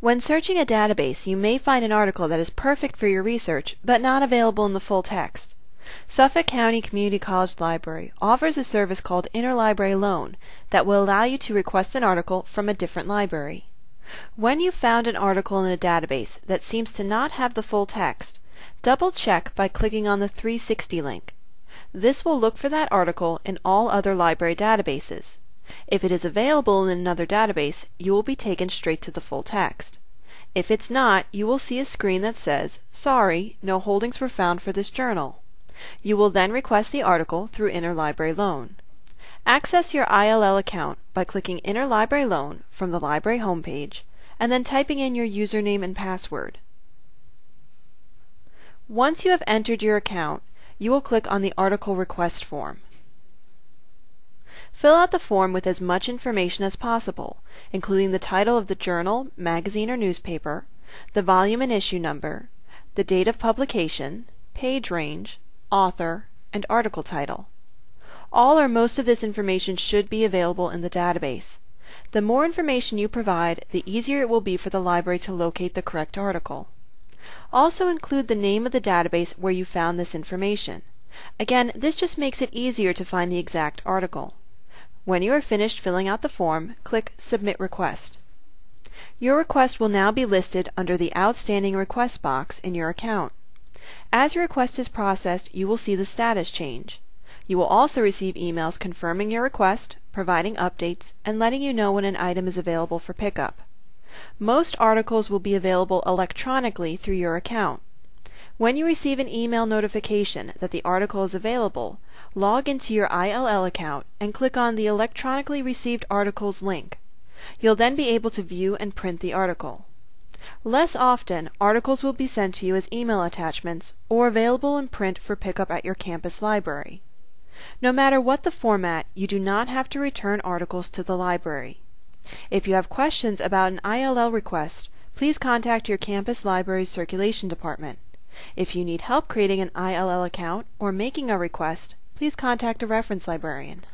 When searching a database, you may find an article that is perfect for your research, but not available in the full text. Suffolk County Community College Library offers a service called Interlibrary Loan that will allow you to request an article from a different library. When you've found an article in a database that seems to not have the full text, double check by clicking on the 360 link. This will look for that article in all other library databases. If it is available in another database, you will be taken straight to the full text. If it's not, you will see a screen that says, Sorry, no holdings were found for this journal. You will then request the article through Interlibrary Loan. Access your ILL account by clicking Interlibrary Loan from the library homepage and then typing in your username and password. Once you have entered your account, you will click on the Article Request form. Fill out the form with as much information as possible, including the title of the journal, magazine, or newspaper, the volume and issue number, the date of publication, page range, author, and article title. All or most of this information should be available in the database. The more information you provide, the easier it will be for the library to locate the correct article. Also include the name of the database where you found this information. Again, this just makes it easier to find the exact article. When you are finished filling out the form, click Submit Request. Your request will now be listed under the Outstanding Request box in your account. As your request is processed, you will see the status change. You will also receive emails confirming your request, providing updates, and letting you know when an item is available for pickup. Most articles will be available electronically through your account. When you receive an email notification that the article is available, log into your ILL account and click on the Electronically Received Articles link. You'll then be able to view and print the article. Less often, articles will be sent to you as email attachments or available in print for pickup at your campus library. No matter what the format, you do not have to return articles to the library. If you have questions about an ILL request, please contact your campus library's circulation department. If you need help creating an ILL account or making a request, please contact a reference librarian.